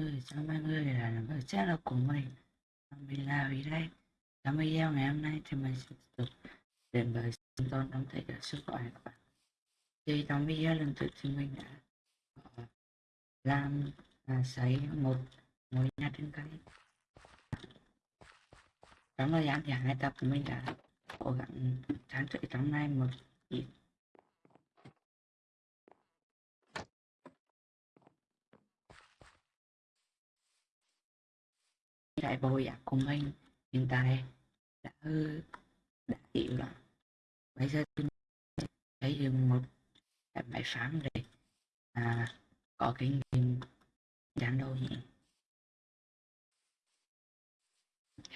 người, chào mọi người là người chat là của mình. Mình là vì đây. Trong video ngày hôm nay thì mình sẽ tiếp tục đến với chúng tôi trong thể cả sức khỏe các bạn. Thì trong video lần trước thì mình đã ờ, làm à, xây một ngôi nhà trên cây. Trong thời gian thì hai tập mình đã cố gắng trang trị trong nay một ít trại vô ạc của mình hiện tại đã đã chịu rồi. Bây giờ tôi thấy được một cái máy phám để à, có kinh nghiệm dán đâu nhỉ?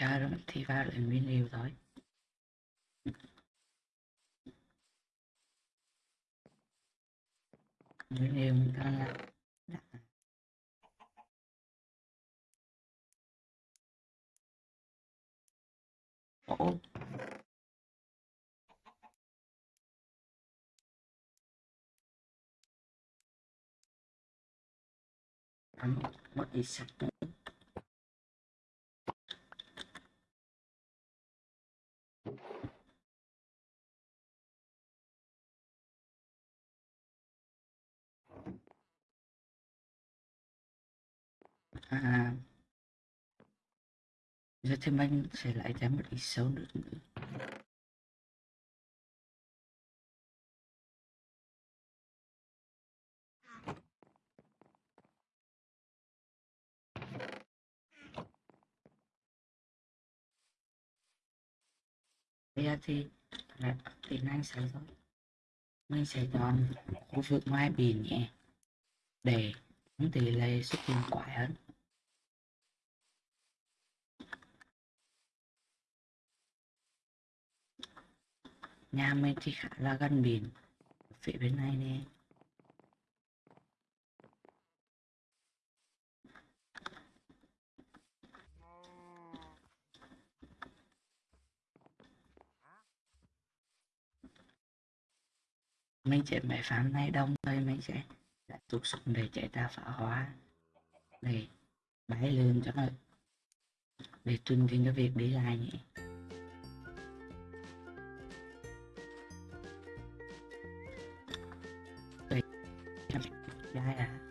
Giờ thì vào lại nguyên liệu thôi nguyên liệu mình ta là Ồ. Ăn một ít sạch nữa. À, giờ thì anh sẽ lại thêm một ít sâu nữa. Nữa bây giờ thì là tiếng Anh sẽ rồi mình sẽ chọn khu vực ngoài biển nhé, để không tỷ lệ xuất hiện quả hơn. Nhà mình thì khá là gần biển, phía bên này nè. Mình sẽ máy phán này đông thôi mình sẽ đã tục xuống để chạy ra phá hóa để bay lên cho nó, để tuân tin cho việc đi lại nhỉ. Trai à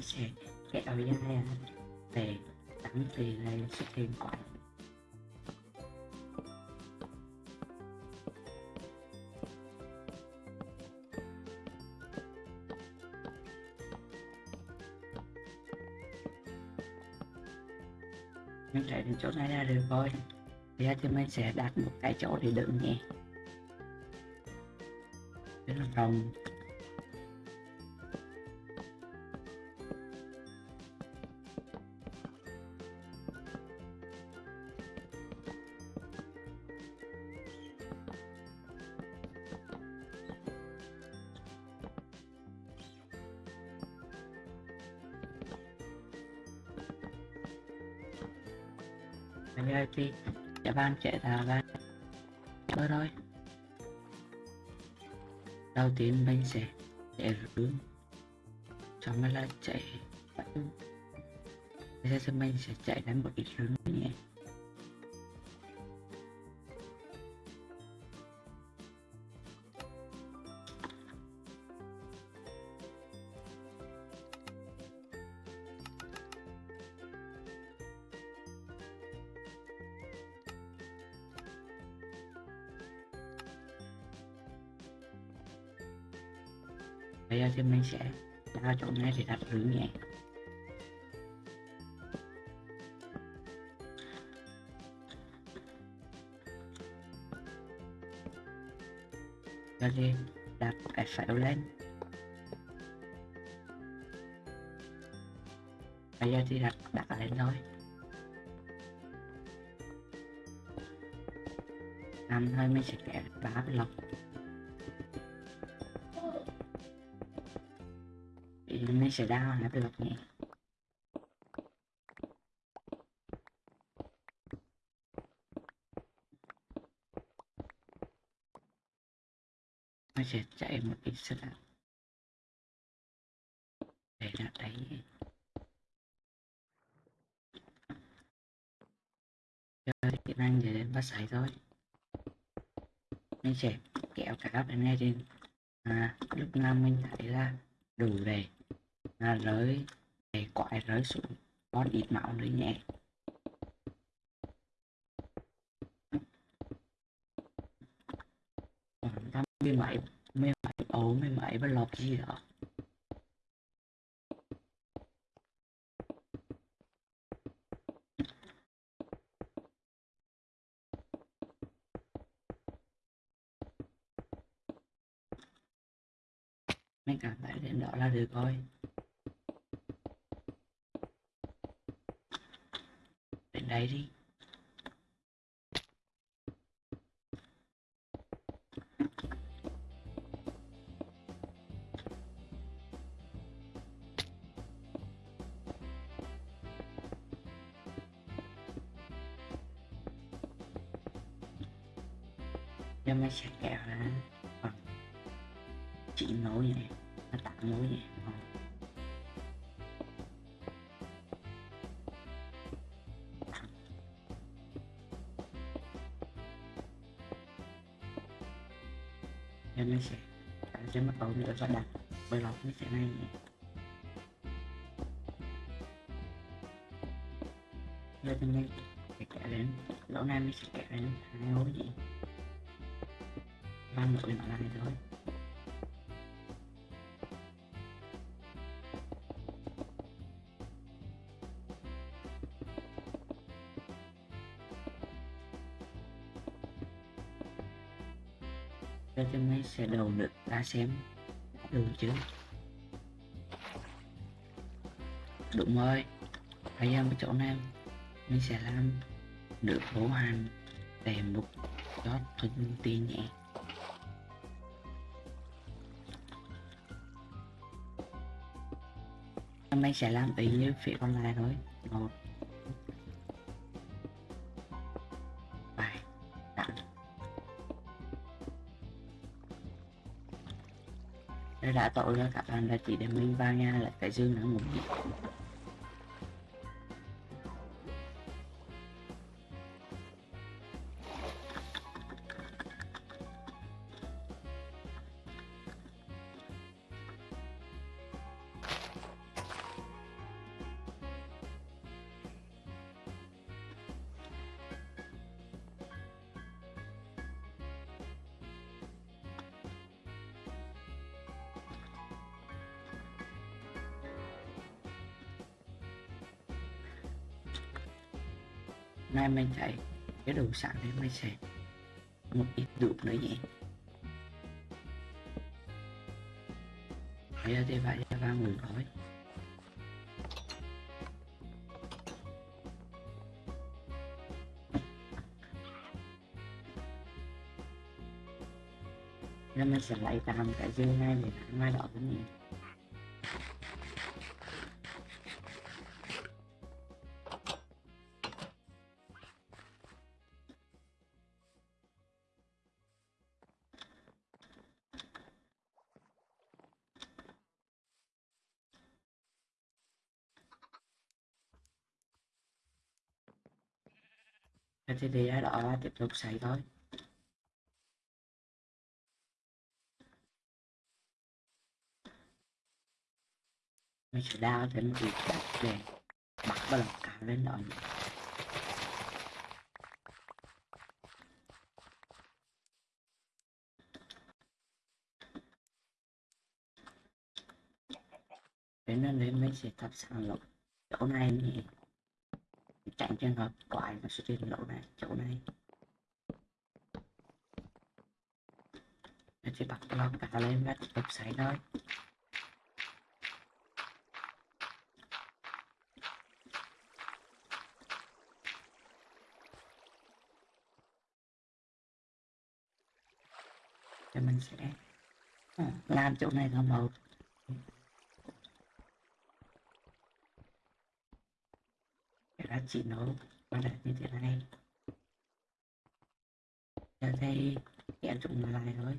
nó sẽ kéo dài để tặng thì lệ xuất hiện quả. Nhưng chạy đến chỗ này là được rồi bây giờ thì mình sẽ đặt một cái chỗ để đựng nhé. Rất là rộng ban chạy ra ban, thôi thôi. Đầu tiên mình sẽ chạy rướng xong rồi là chạy. Bây giờ thì mình sẽ chạy đến một ít rướng nhé bây giờ thì mình sẽ đa chỗ này để đặt hướng nhẹ cho nên đặt cái phễu lên. Bây giờ thì đặt đặt lên thôi. Làm thôi mình sẽ kẻ ba cái lọc thì mình sẽ đao là được nhỉ? Nó sẽ chạy một ít sức để nó đấy chơi kỹ năng về đến bắt sải thôi. Mình sẽ kéo cả các bên ngay trên à, lúc năm mình thấy là đủ đầy là rơi để quại rơi xuống con ít máu nữa nhẹ. Khoảng ta mười mấy mươi mấy ấu mươi mấy và lọt gì đó. Mấy cảm thấy đến đó là được thôi nó tám nối vậy Ờ. sẽ sẽ bắt đầu nữa và đặt bởi lọc mấy sẽ này giờ bên đây sẽ kẹo lên lỗ này mình sẽ kẹo lên hai nối gì? Ba nối nó này thôi. Xe đầu được ta xem. Đủ chứ? Đúng rồi. Hãy giờ cái chỗ này mình sẽ làm được bố hành để mục cho thuận tiện nhẹ. Mình sẽ làm ý như phía còn lại thôi. Một đã tội cho các bạn là chỉ để mình vào nhà lại cái dương nữa ngủ sẵn đấy mình sẽ một ít đụp nữa nhé bây giờ thì phải ra ba mừng rồi. Nên mình sẽ lấy tạm cái dương này để mai đỏ cái này Thế thì ai ở đó, tiếp tục xảy thôi mình sẽ đao một việc đặt về, bắt bắt đầu cả lên đó nhỉ. nên đến mình sẽ tập sàng lọc chỗ này nhỉ tránh trường hợp quái nó sẽ hiện lỗ này, chỗ này. Chỉ bật lon cả lên và tiếp tục xảy thôi. Thì mình sẽ ờ, làm chỗ này là một. Cái đó chỉ nấu và đặt như thế này. Giờ đây em dùng lại thôi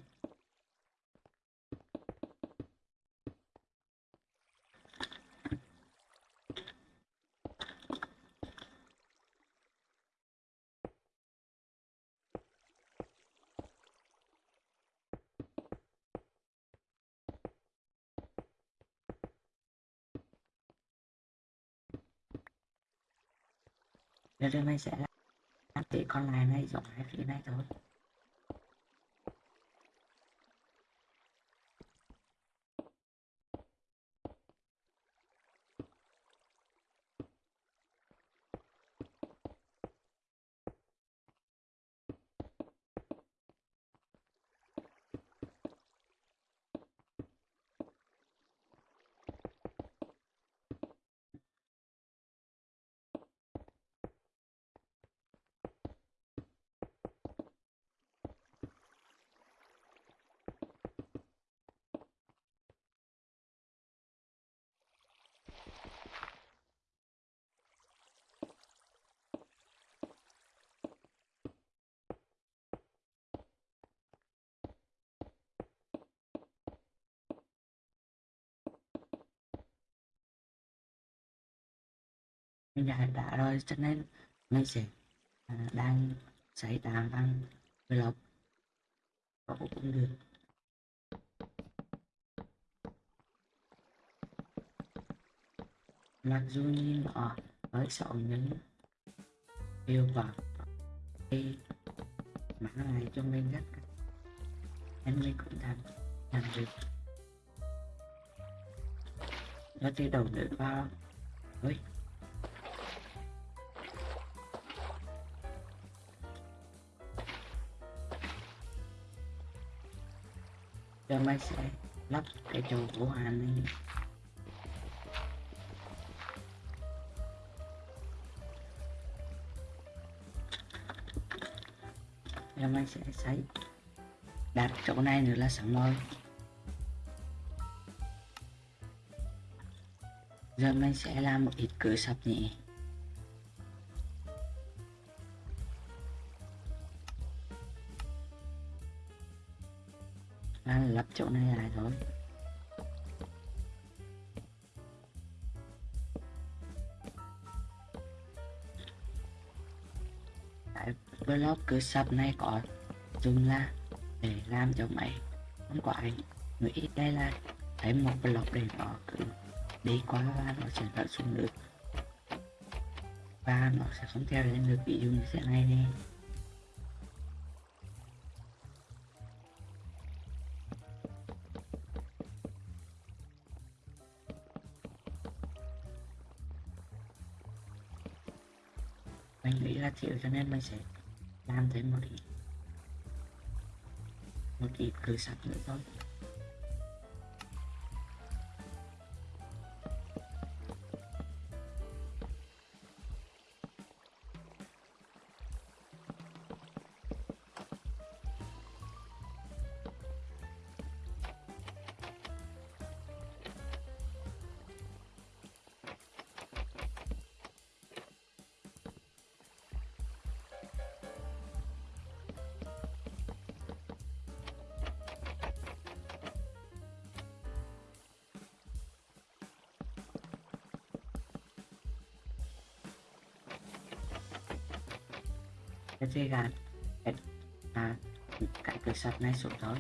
nên đây mình sẽ làm chỉ con này này giống hai phía này thôi. Mình đã đã rồi cho nên mình sẽ à, đang xảy tàn bằng vlog có cũng được. Mặc dù nhìn nó hơi xấu nhưng hiệu quả thì mã này cho mình rất em mình cũng làm làm được. Nó thì đầu nữa vào. Ôi. Giờ mình sẽ lắp cái chỗ của hàn này giờ mình sẽ xây đặt chỗ này nữa là xong rồi. Giờ mình sẽ làm một ít cửa sập nhẹ là lắp chỗ này lại thôi Tại block cứ sập này có dùng là để làm cho máy. Không có anh nghĩ đây là thấy một block để nó cứ đi qua và nó sẽ vận xuống được và nó sẽ không theo lên được, ví dụ như thế này nè. Cho nên mình sẽ làm thêm một ít. Một ít cửa sạch nữa thôi. Cái dây gạt. Cái, à, cái cửa sắt này xuống thôi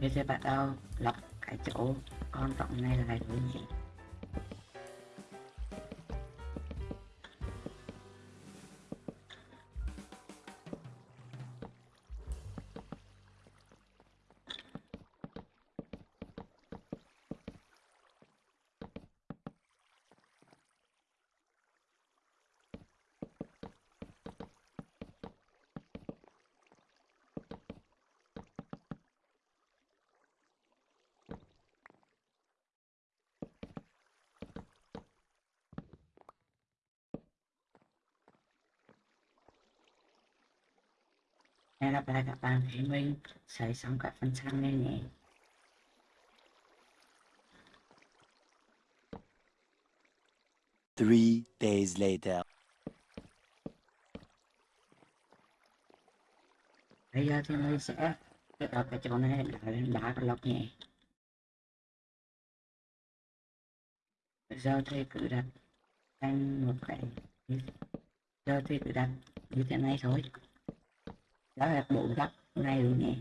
bây giờ bắt đầu lọc cái chỗ con rộng này là cái gì hẹn gặp lại các bạn khi mình xây xong các phần sau này nhé Three days later. bây giờ thì mình sẽ ở cái chỗ này đá lên đá cái lọc nhẹ bây giờ thì cứ đặt thành một cái giờ thì cứ đặt như thế này thôi đó là bộ góc này rồi nè.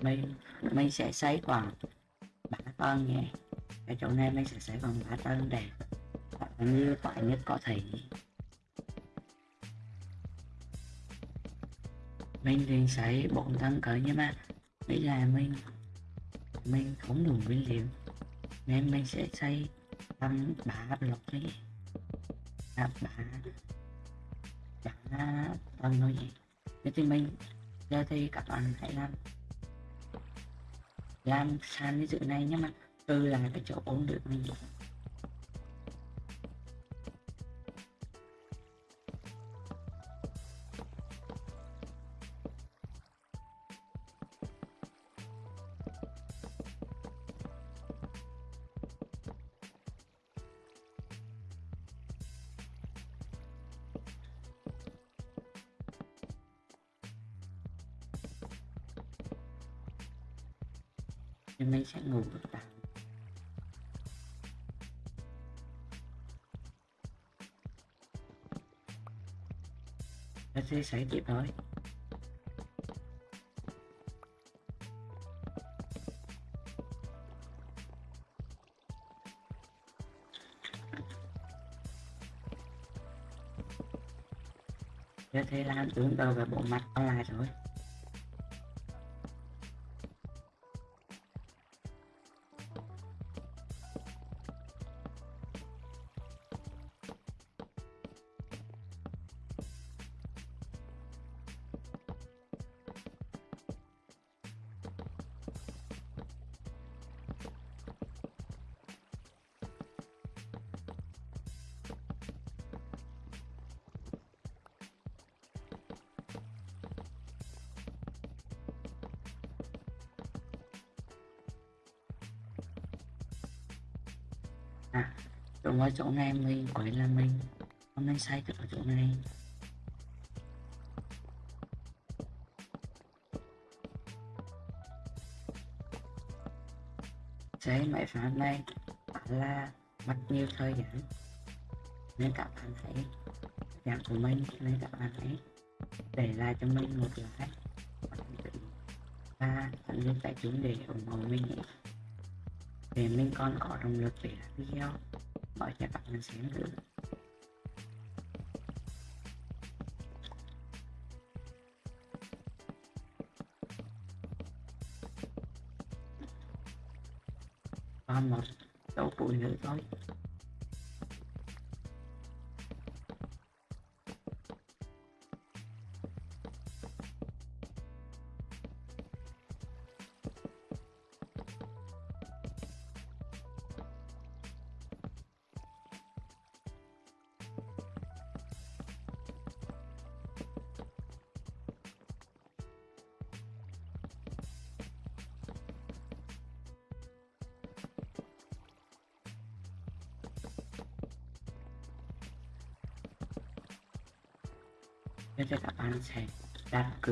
Mình mình sẽ xây khoảng bả tân nhé cái chỗ này mình sẽ xây khoảng bả tân để như toại nhất có thể. Mình thì xây bốn tầng cỡ nhưng mà bây giờ mình mình không đủ nguyên liệu. Nên mình sẽ xây tầng bả lọc đi à, bả tân tầng thôi. Nhỉ thế thì mình giờ thì các bạn hãy làm làm sàn như dự này nhưng mà. Từ là cái chỗ ổn được mình nó sẽ kịp thôi Thế thì làm tướng đầu về bộ mặt online rồi. Ở chỗ này mình quấy là mình. Hôm nay sai ở chỗ này. Thế mẹ phải hôm này là mất nhiều thời gian nên các bạn hãy dạng của mình, nên các bạn hãy để lại cho mình một like và tận dụng tài chính để ủng hộ mình nhé. Để mình còn có động lực để làm video mời cho các bạn xem nữa còn một số tuổi nữa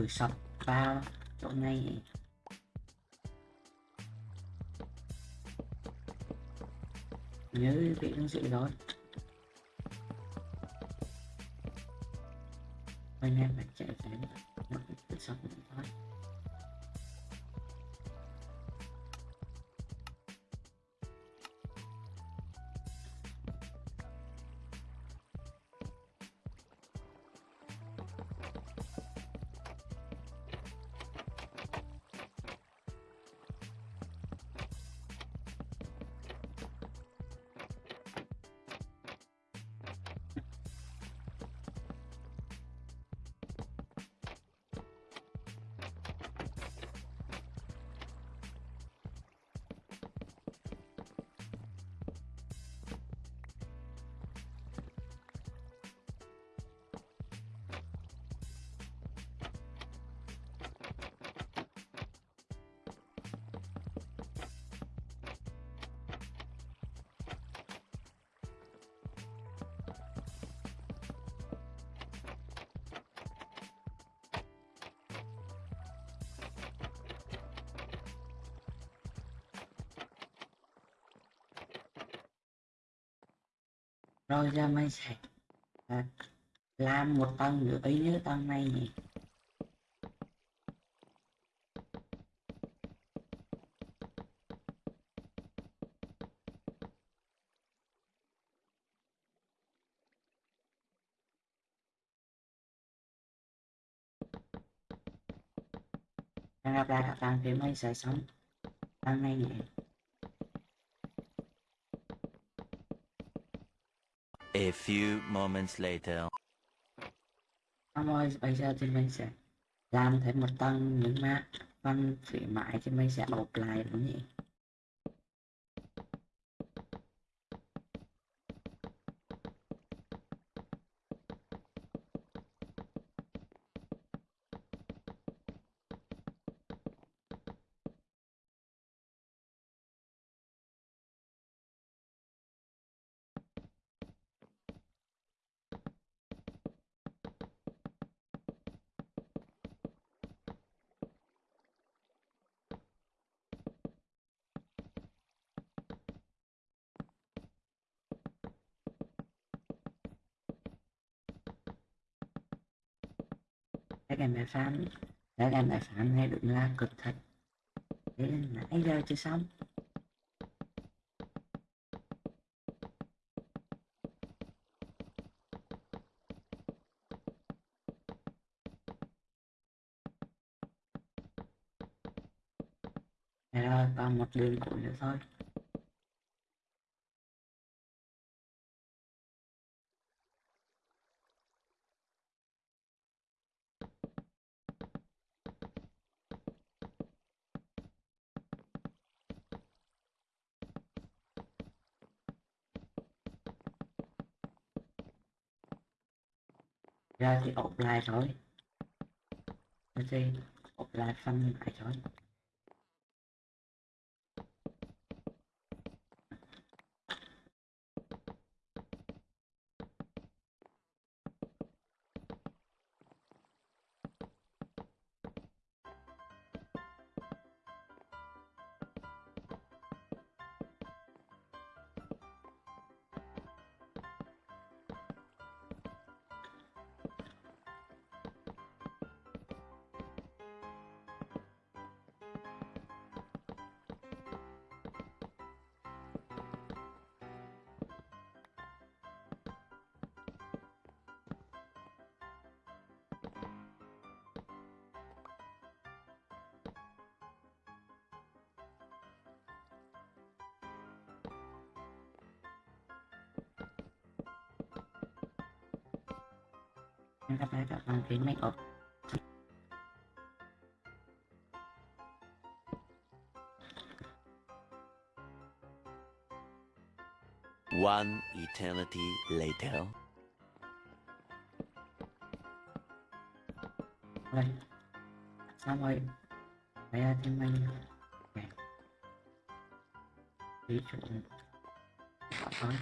sập vào chỗ này. Nhớ bị ứng dụng rồi anh em phải chạy đến nó cử sọc thôi rồi ra mình sẽ à, làm một tầng nữa ý như tầng này nhỉ? Đang gặp lại các bạn thì mình sẽ sống. Tầng này nhỉ? A few moments later. Xong ơi, bây giờ thì mình sẽ làm thêm một tầng những mà phần phía mãi thì mình sẽ bột lại đúng nhỉ em bài phán. Các em bài phán, hay đúng la cực thật thế nên nãy giờ chưa xong. Đây rồi còn một đường cuối nữa thôi. Ra thì offline lại thôi ok thì ốp lại lại thôi. Hẹn gặp phải các bạn khi mình ốp One eternity later. rồi xong rồi. Bây là thêm mình ví dụ thôi.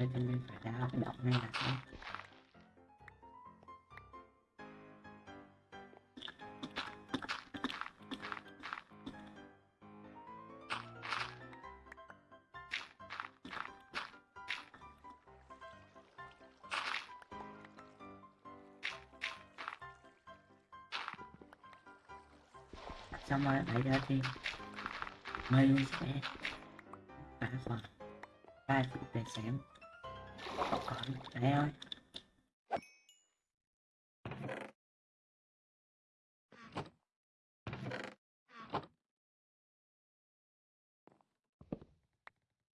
Đây thì mình phải ra cái động này là sao xong rồi đẩy ra thì mình sẽ phá phần. Ba chữ để xem còn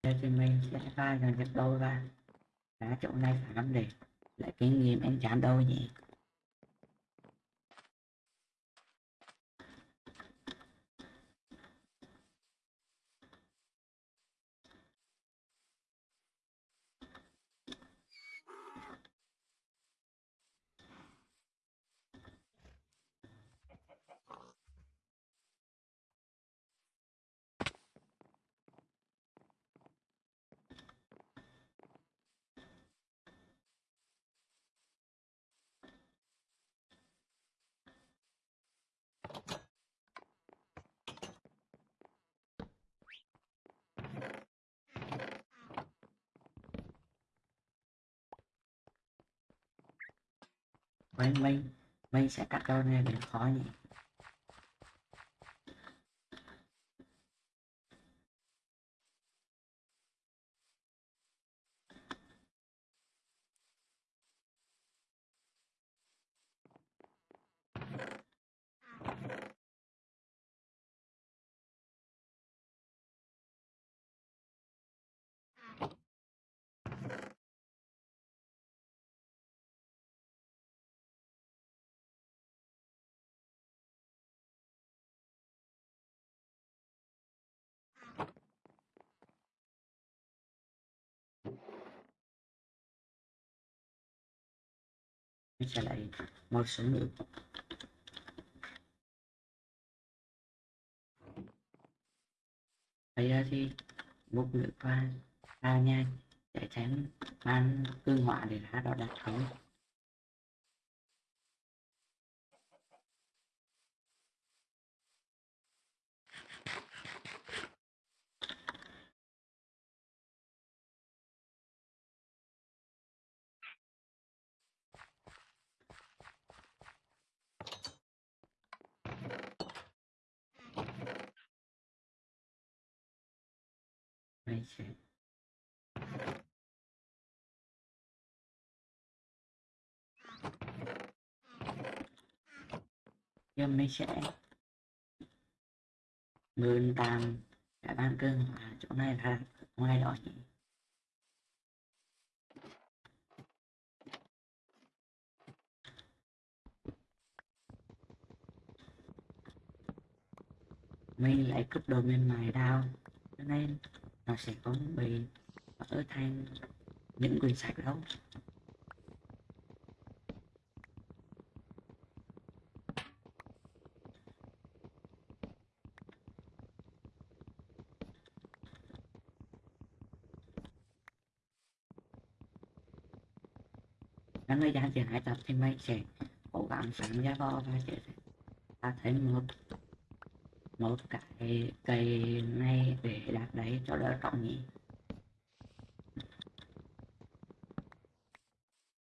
đây thì mình sẽ pha gần dần đôi ra. đá chỗ này phải lắm để lại kinh nghiệm em chán đôi nhỉ? Mình mình mình sẽ cắt câu này để khó nhỉ. Trở lại một số nước bây giờ thì múc nữ qua vào nha để tránh mang cương hỏa để ra đó đặt không mình sẽ em mới sẽ ngươn tạm cái ban cưng à, chỗ này là ngoài đó chị. Mình lại cướp đồ bên mại đau cho nên nó sẽ có bị ở thang những quyển sách đâu Nếu người gian chỉ hãy tập thì mình sẽ cố gắng sáng ra bò và sẽ ta thấy một một cái cây này để đặt đấy cho đỡ trọng nhỉ.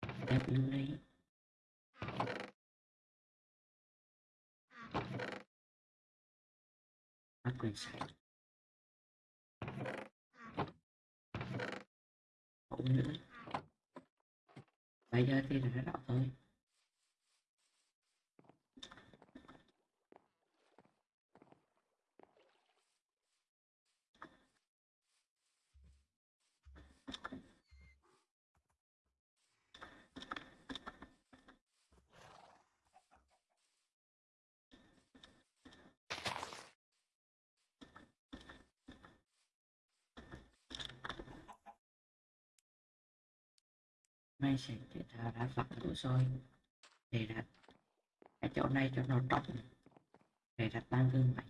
Đặt đứng đấy bắt quyền sạch. Cũng nữa. Bây giờ thì đã rõ thôi. Mình sẽ chế tạo vặn đủ rồi để đặt cái chỗ này cho nó trống. Để đặt ba gương mạnh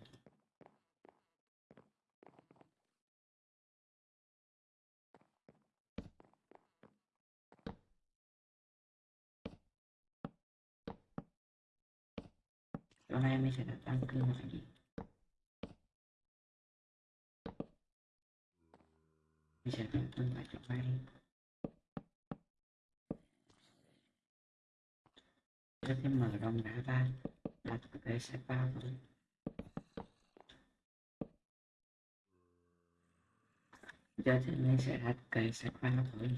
chỗ này mình sẽ đặt ba gương mạnh mình sẽ đặt gương vào chỗ này. Cho cái mở rộng ra là thực tế sẽ bao rồi. Giờ thì mình sẽ đặt cái sách vào thôi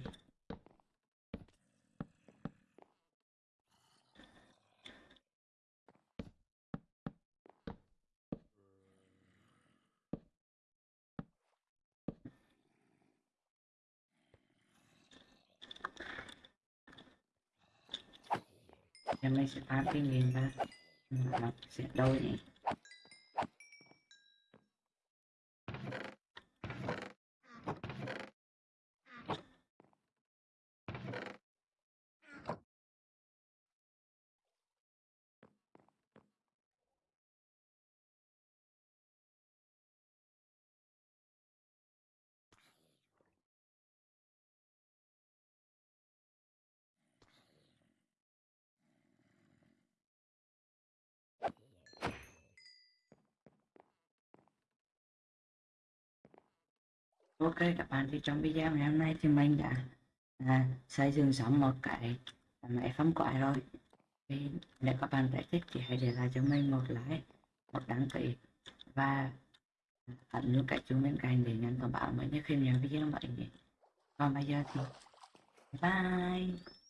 mình sẽ phá cái nghìn ra. Nó sẽ đôi nhỉ Ok các bạn. Thì trong video ngày hôm nay thì mình đã à, xây dựng xong một cái à, máy phóng quái rồi. Thì nếu các bạn đã thích thì hãy để lại cho mình một like một đăng ký và ấn nút cái chuông bên cạnh để nhận thông báo mới nhất khi nhận video mới nhé. Còn bây giờ thì bye.